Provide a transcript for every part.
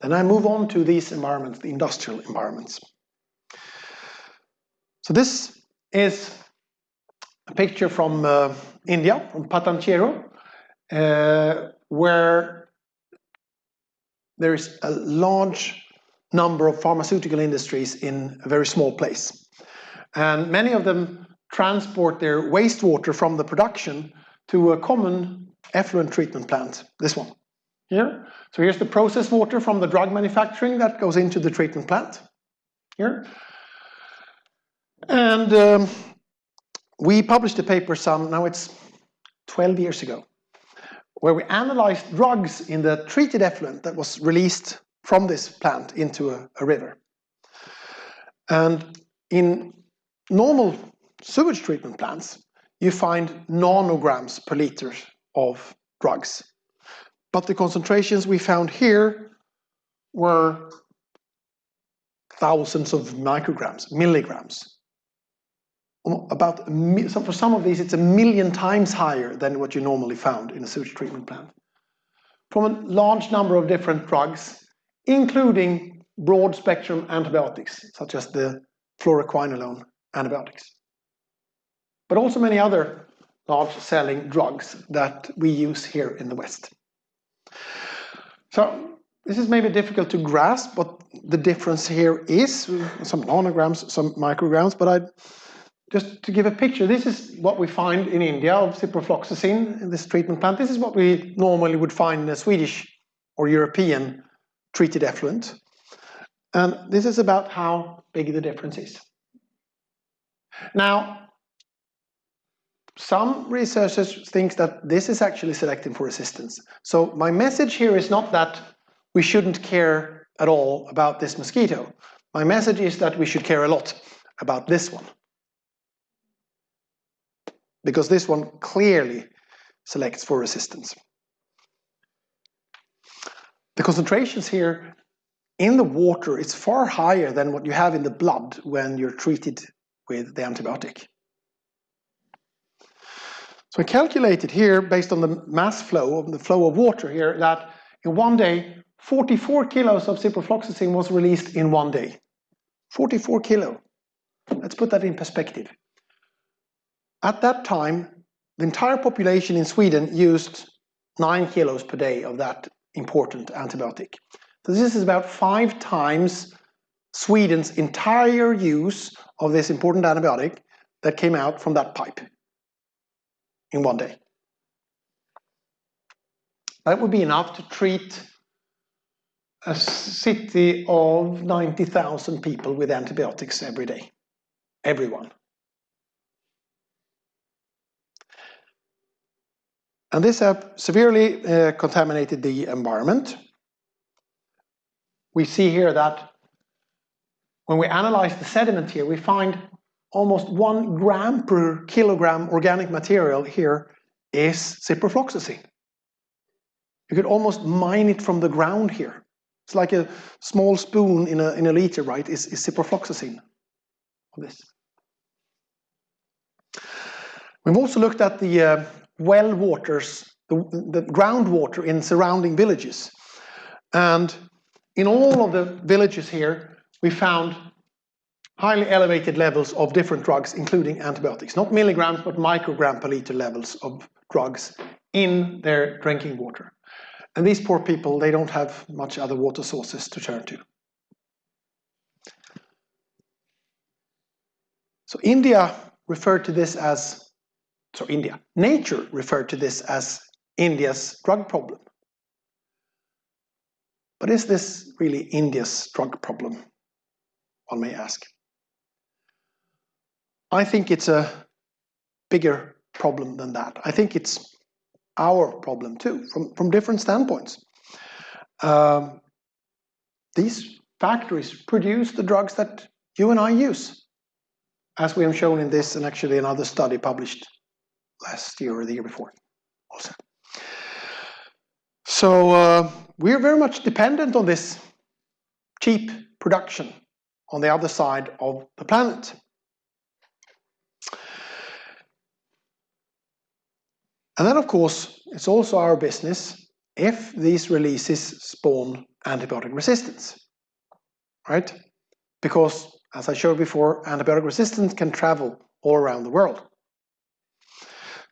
Then I move on to these environments, the industrial environments. So this is a picture from uh, India, from Patancheru, uh, where there is a large number of pharmaceutical industries in a very small place. And many of them transport their wastewater from the production to a common effluent treatment plant, this one here. So here's the process water from the drug manufacturing that goes into the treatment plant here. And um, we published a paper some, now it's 12 years ago, where we analyzed drugs in the treated effluent that was released from this plant into a, a river. And in normal sewage treatment plants, you find nanograms per liter of drugs. But the concentrations we found here were thousands of micrograms, milligrams. Um, about for some of these, it's a million times higher than what you normally found in a sewage treatment plant. From a large number of different drugs, including broad spectrum antibiotics, such as the fluoroquinolone antibiotics. But also many other large selling drugs that we use here in the West. So this is maybe difficult to grasp what the difference here is, some nanograms, some micrograms, but I just to give a picture, this is what we find in India of ciprofloxacin in this treatment plant. This is what we normally would find in a Swedish or European treated effluent. And this is about how big the difference is. Now, some researchers think that this is actually selecting for resistance. So my message here is not that we shouldn't care at all about this mosquito. My message is that we should care a lot about this one. Because this one clearly selects for resistance. The concentrations here in the water is far higher than what you have in the blood when you're treated with the antibiotic. So I calculated here, based on the mass flow, of the flow of water here, that in one day, 44 kilos of ciprofloxacin was released in one day. 44 kilo. Let's put that in perspective. At that time, the entire population in Sweden used 9 kilos per day of that important antibiotic. So this is about five times Sweden's entire use of this important antibiotic that came out from that pipe in one day. That would be enough to treat a city of 90,000 people with antibiotics every day. Everyone. And this severely uh, contaminated the environment. We see here that when we analyze the sediment here, we find almost one gram per kilogram organic material here is ciprofloxacin. You could almost mine it from the ground here. It's like a small spoon in a, in a liter, right, is, is ciprofloxacin of this. We've also looked at the uh, well waters, the, the groundwater in surrounding villages. And in all of the villages here, we found highly elevated levels of different drugs, including antibiotics, not milligrams, but microgram per liter levels of drugs in their drinking water. And these poor people, they don't have much other water sources to turn to. So India referred to this as, so India, nature referred to this as India's drug problem. But is this really India's drug problem? One may ask. I think it's a bigger problem than that. I think it's our problem too, from, from different standpoints. Um, these factories produce the drugs that you and I use, as we have shown in this and actually another study published last year or the year before also. So uh, we're very much dependent on this cheap production on the other side of the planet. And then, of course, it's also our business if these releases spawn antibiotic resistance, right? Because, as I showed before, antibiotic resistance can travel all around the world.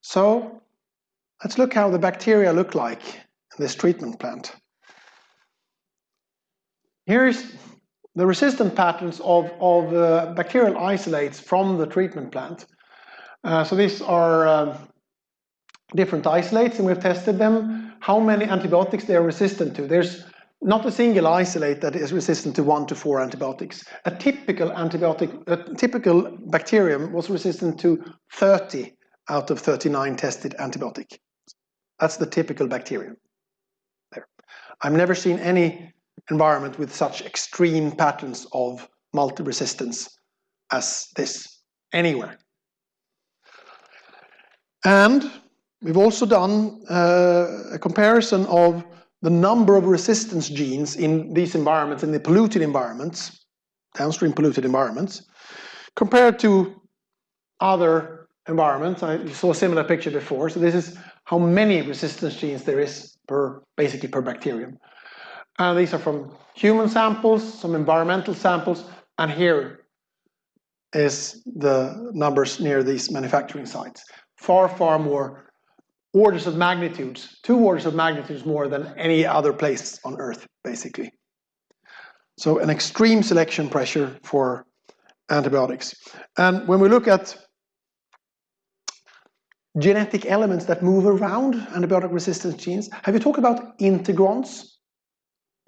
So let's look how the bacteria look like in this treatment plant. Here's the resistant patterns of, of uh, bacterial isolates from the treatment plant. Uh, so these are uh, different isolates and we've tested them, how many antibiotics they are resistant to. There's not a single isolate that is resistant to one to four antibiotics. A typical antibiotic, a typical bacterium was resistant to 30 out of 39 tested antibiotic. That's the typical bacterium. There. I've never seen any environment with such extreme patterns of multi-resistance as this anywhere. And we've also done uh, a comparison of the number of resistance genes in these environments, in the polluted environments, downstream polluted environments, compared to other environments. I saw a similar picture before. So this is how many resistance genes there is per, basically per bacterium. And these are from human samples, some environmental samples, and here is the numbers near these manufacturing sites. Far, far more orders of magnitudes, two orders of magnitudes more than any other place on Earth, basically. So an extreme selection pressure for antibiotics. And when we look at genetic elements that move around antibiotic resistance genes, have you talked about integrons?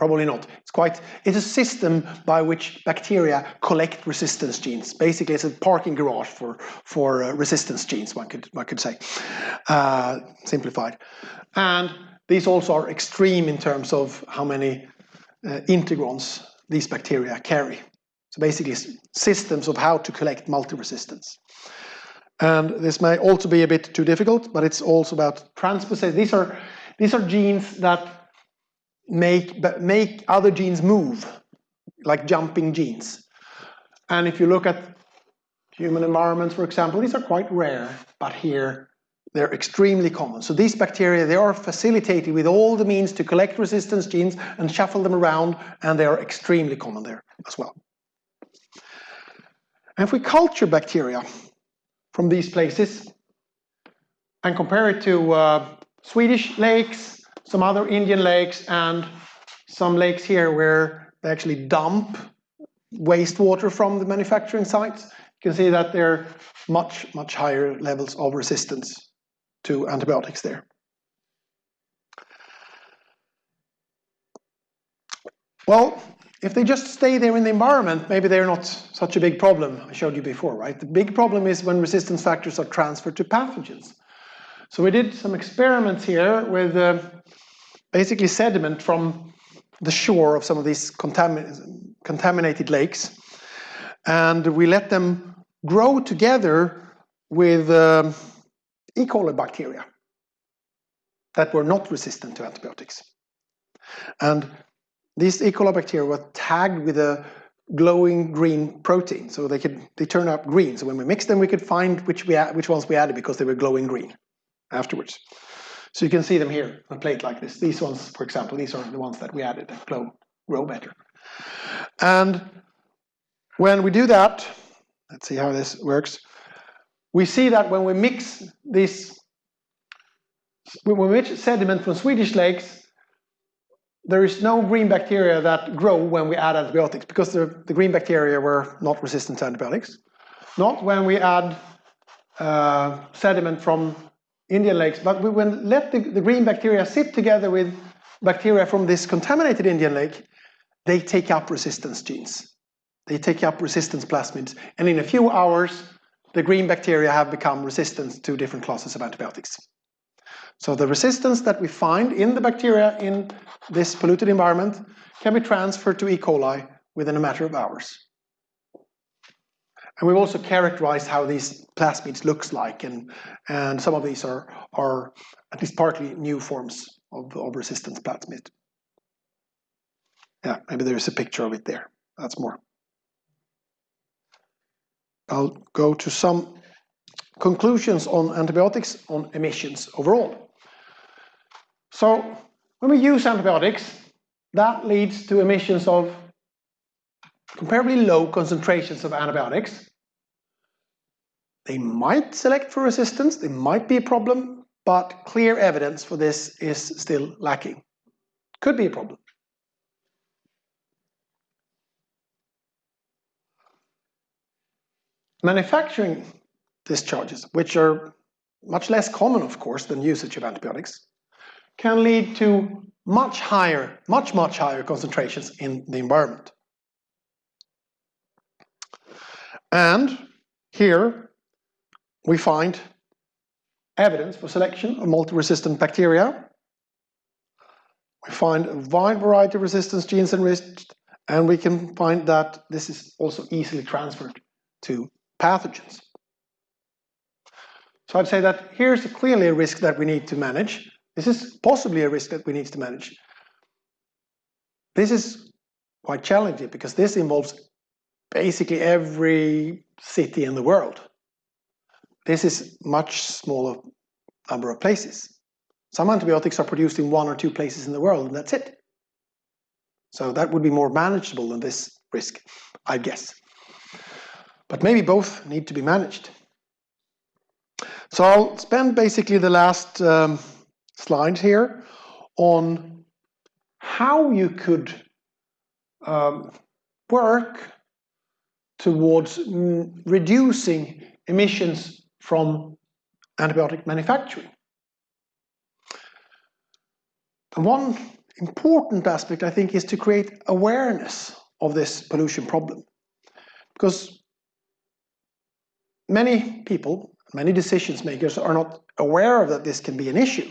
Probably not. It's quite, it's a system by which bacteria collect resistance genes. Basically, it's a parking garage for, for uh, resistance genes, one could, one could say, uh, simplified. And these also are extreme in terms of how many uh, integrons these bacteria carry. So basically, systems of how to collect multi-resistance. And this may also be a bit too difficult, but it's also about transposase. These are, these are genes that make, make other genes move, like jumping genes. And if you look at human environments, for example, these are quite rare, but here they're extremely common. So these bacteria, they are facilitated with all the means to collect resistance genes and shuffle them around, and they are extremely common there as well. And if we culture bacteria from these places and compare it to uh, Swedish lakes, some other Indian lakes and some lakes here where they actually dump wastewater from the manufacturing sites. You can see that there are much, much higher levels of resistance to antibiotics there. Well, if they just stay there in the environment, maybe they're not such a big problem. I showed you before, right? The big problem is when resistance factors are transferred to pathogens. So we did some experiments here with uh, basically sediment from the shore of some of these contamin contaminated lakes. And we let them grow together with um, E. coli bacteria that were not resistant to antibiotics. And these E. coli bacteria were tagged with a glowing green protein, so they could they turn up green. So when we mixed them, we could find which we which ones we added because they were glowing green afterwards. So you can see them here on a plate like this. These ones, for example, these are the ones that we added that glow, grow better. And when we do that, let's see how this works. We see that when we mix this, when we mix sediment from Swedish lakes, there is no green bacteria that grow when we add antibiotics because the, the green bacteria were not resistant to antibiotics. Not when we add uh, sediment from Indian lakes, but we will let the, the green bacteria sit together with bacteria from this contaminated Indian lake, they take up resistance genes. They take up resistance plasmids, and in a few hours, the green bacteria have become resistant to different classes of antibiotics. So the resistance that we find in the bacteria in this polluted environment can be transferred to E. coli within a matter of hours. And we've also characterized how these plasmids looks like, and, and some of these are, are at least partly new forms of, of resistance plasmid. Yeah, maybe there's a picture of it there. That's more. I'll go to some conclusions on antibiotics on emissions overall. So when we use antibiotics, that leads to emissions of comparably low concentrations of antibiotics. They might select for resistance, they might be a problem, but clear evidence for this is still lacking. Could be a problem. Manufacturing discharges, which are much less common, of course, than usage of antibiotics, can lead to much higher, much, much higher concentrations in the environment. And here we find evidence for selection of multi-resistant bacteria. We find a wide variety of resistance genes enriched, and we can find that this is also easily transferred to pathogens. So I'd say that here's clearly a risk that we need to manage. This is possibly a risk that we need to manage. This is quite challenging because this involves basically every city in the world. This is much smaller number of places. Some antibiotics are produced in one or two places in the world and that's it. So that would be more manageable than this risk, I guess. But maybe both need to be managed. So I'll spend basically the last um, slide here on how you could um, work towards mm, reducing emissions from antibiotic manufacturing. And one important aspect, I think, is to create awareness of this pollution problem. Because many people, many decision makers are not aware of that this can be an issue.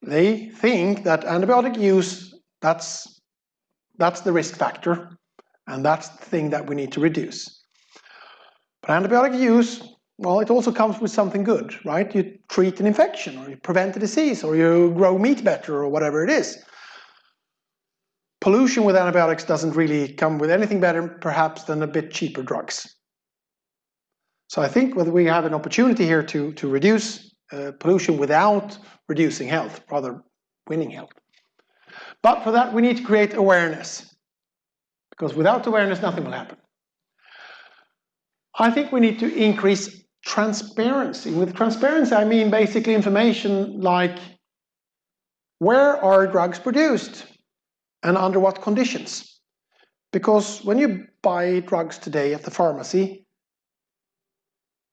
They think that antibiotic use, that's, that's the risk factor, and that's the thing that we need to reduce. But antibiotic use, well, it also comes with something good, right? You treat an infection, or you prevent a disease, or you grow meat better, or whatever it is. Pollution with antibiotics doesn't really come with anything better, perhaps, than a bit cheaper drugs. So I think whether we have an opportunity here to, to reduce uh, pollution without reducing health, rather winning health. But for that we need to create awareness, because without awareness nothing will happen. I think we need to increase transparency. With transparency I mean basically information like where are drugs produced and under what conditions? Because when you buy drugs today at the pharmacy,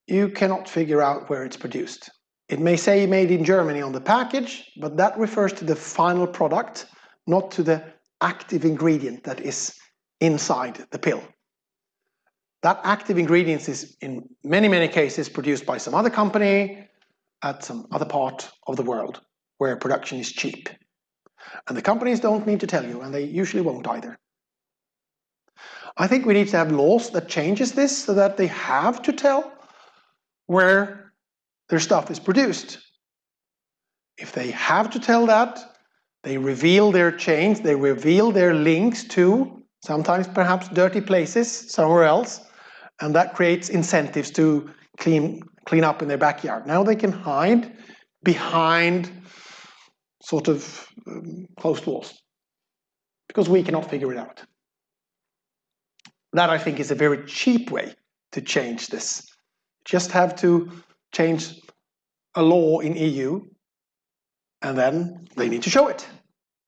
you cannot figure out where it's produced. It may say made in Germany on the package, but that refers to the final product, not to the active ingredient that is inside the pill. That active ingredient is in many, many cases produced by some other company at some other part of the world where production is cheap. And the companies don't need to tell you, and they usually won't either. I think we need to have laws that changes this so that they have to tell where their stuff is produced. If they have to tell that, they reveal their chains, they reveal their links to sometimes perhaps dirty places somewhere else, and that creates incentives to clean, clean up in their backyard. Now they can hide behind sort of um, closed walls because we cannot figure it out. That I think is a very cheap way to change this just have to change a law in EU and then they need to show it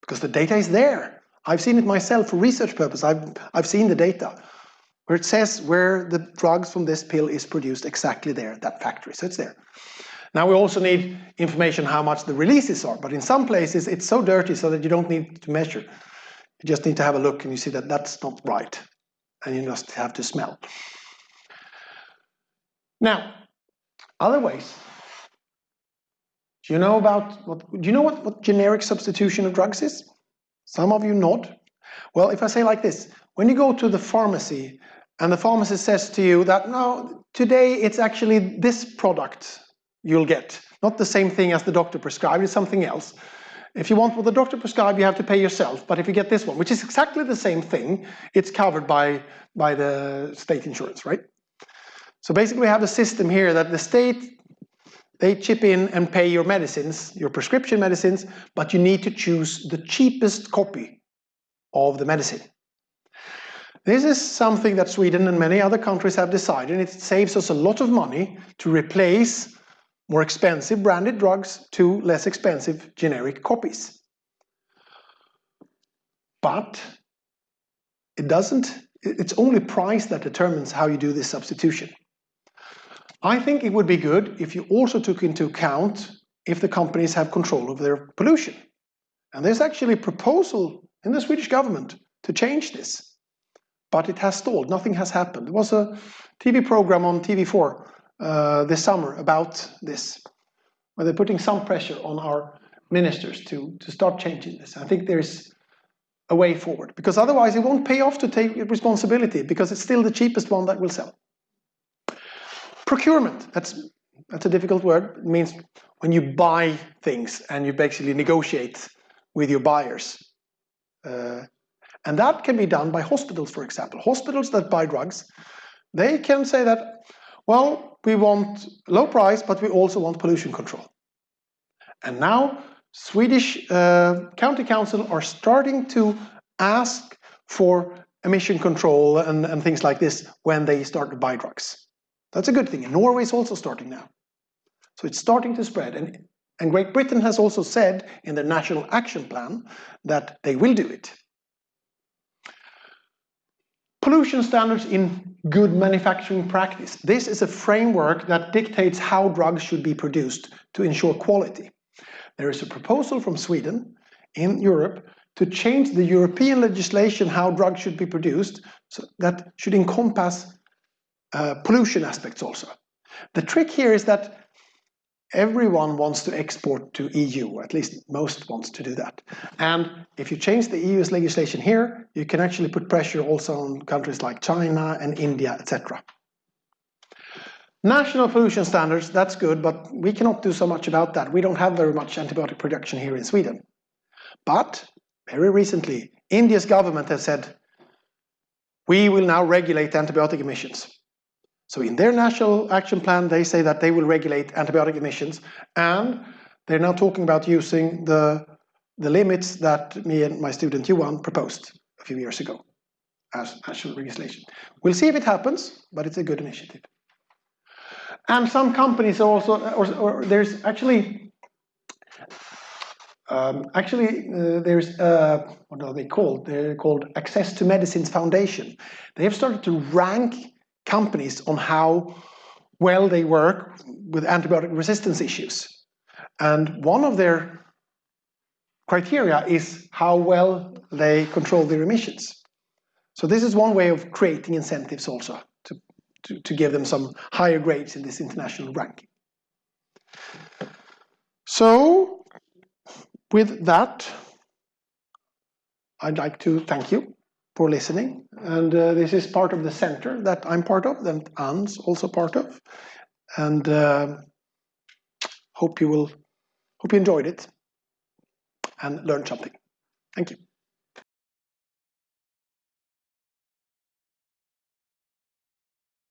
because the data is there. I've seen it myself for research purpose. I've, I've seen the data where it says where the drugs from this pill is produced exactly there, that factory, so it's there. Now we also need information how much the releases are, but in some places it's so dirty so that you don't need to measure. You just need to have a look and you see that that's not right, and you just have to smell. Now, other ways. Do you know about what? Do you know what, what generic substitution of drugs is? Some of you nod. Well, if I say like this, when you go to the pharmacy and the pharmacist says to you that no, today it's actually this product you'll get, not the same thing as the doctor prescribed, it's something else. If you want what the doctor prescribed, you have to pay yourself. But if you get this one, which is exactly the same thing, it's covered by, by the state insurance, right? So basically we have a system here that the state they chip in and pay your medicines, your prescription medicines, but you need to choose the cheapest copy of the medicine. This is something that Sweden and many other countries have decided, and it saves us a lot of money to replace more expensive branded drugs to less expensive generic copies. But it doesn't, it's only price that determines how you do this substitution. I think it would be good if you also took into account if the companies have control of their pollution. And there's actually a proposal in the Swedish government to change this. But it has stalled, nothing has happened. There was a TV program on TV4 uh, this summer about this, where they're putting some pressure on our ministers to, to start changing this. I think there's a way forward, because otherwise it won't pay off to take responsibility, because it's still the cheapest one that will sell. Procurement, that's, that's a difficult word. It means when you buy things and you basically negotiate with your buyers. Uh, and that can be done by hospitals, for example. Hospitals that buy drugs, they can say that, well, we want low price, but we also want pollution control. And now Swedish uh, county council are starting to ask for emission control and, and things like this when they start to buy drugs. That's a good thing. And Norway is also starting now. So it's starting to spread. And, and Great Britain has also said in their national action plan that they will do it. Pollution standards in good manufacturing practice. This is a framework that dictates how drugs should be produced to ensure quality. There is a proposal from Sweden in Europe to change the European legislation how drugs should be produced so that should encompass uh, pollution aspects also. The trick here is that everyone wants to export to EU, at least most wants to do that. And if you change the EU's legislation here, you can actually put pressure also on countries like China and India, etc. National pollution standards, that's good, but we cannot do so much about that. We don't have very much antibiotic production here in Sweden. But very recently, India's government has said, we will now regulate antibiotic emissions. So in their national action plan, they say that they will regulate antibiotic emissions, and they're now talking about using the, the limits that me and my student Johan proposed a few years ago as national legislation. We'll see if it happens, but it's a good initiative. And some companies also, or, or there's actually, um, actually uh, there's, uh, what are they called? They're called Access to Medicines Foundation. They have started to rank companies on how well they work with antibiotic resistance issues. And one of their criteria is how well they control their emissions. So this is one way of creating incentives also to, to, to give them some higher grades in this international ranking. So with that, I'd like to thank you for listening. And uh, this is part of the center that I'm part of, that Anne's also part of. And uh, hope you will, hope you enjoyed it and learned something. Thank you.